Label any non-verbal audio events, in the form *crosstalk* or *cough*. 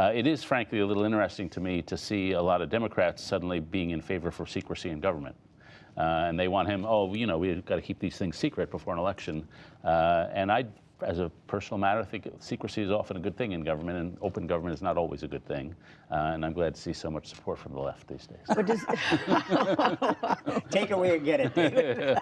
Uh, it is frankly a little interesting to me to see a lot of Democrats suddenly being in favor for secrecy in government. Uh, and they want him, oh, you know, we've got to keep these things secret before an election. Uh, and I, as a personal matter, think secrecy is often a good thing in government, and open government is not always a good thing. Uh, and I'm glad to see so much support from the left these days. Does, *laughs* *laughs* Take away and get it, *laughs*